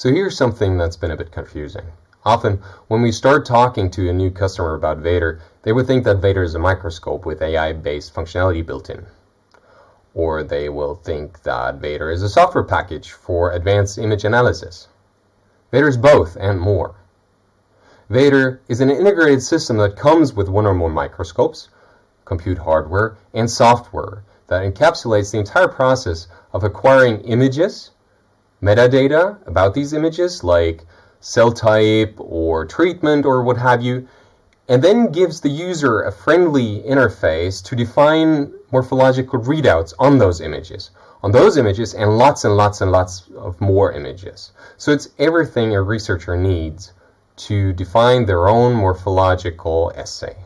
So here's something that's been a bit confusing. Often, when we start talking to a new customer about Vader, they would think that Vader is a microscope with AI-based functionality built in. Or they will think that Vader is a software package for advanced image analysis. Vader is both and more. Vader is an integrated system that comes with one or more microscopes, compute hardware, and software that encapsulates the entire process of acquiring images, metadata about these images like cell type or treatment or what have you, and then gives the user a friendly interface to define morphological readouts on those images, on those images and lots and lots and lots of more images. So it's everything a researcher needs to define their own morphological assay.